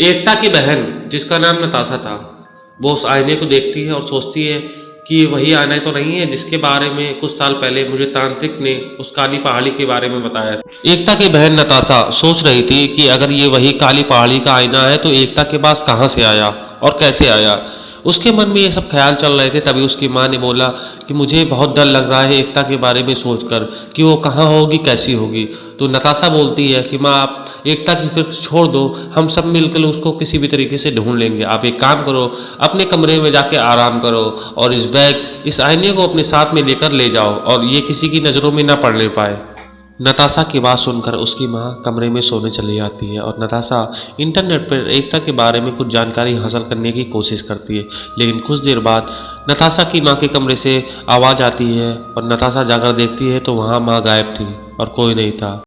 एकता की बहन, जिसका नाम नताशा था, वो उस आईने को देखती है और सोचती है कि वही आईना तो नहीं है जिसके बारे में कुछ साल पहले मुझे तांत्रिक ने उस काली पहाड़ी के बारे में बताया था। एकता की बहन नताशा सोच रही थी कि अगर ये वही काली पहाड़ी का आईना है तो एकता के पास कहाँ से आया और कैसे आया? उसके मन में ये सब ख्याल चल रहे थे, तभी उसकी माँ ने बोला कि मुझे बहुत डर लग रहा है एकता के बारे में सोचकर कि वो कहाँ होगी, कैसी होगी। तो नताशा बोलती है कि माँ, आप एकता की फ़िक्र छोड़ दो, हम सब मिलकर उसको किसी भी तरीके से ढूंढ लेंगे। आप एक काम करो, अपने कमरे में जाके आराम करो और इस बैग, इस आईने को अपने साथ में लेकर ले जाओ और ये किसी की नज़रों में ना पड़ने पाए। नताशा की बात सुनकर उसकी माँ कमरे में सोने चली जाती है और नताशा इंटरनेट पर एकता के बारे में कुछ जानकारी हासिल करने की कोशिश करती है। लेकिन कुछ देर बाद नताशा की माँ के कमरे से आवाज़ आती है और नताशा जाकर देखती है तो वहाँ माँ गायब थी और कोई नहीं था।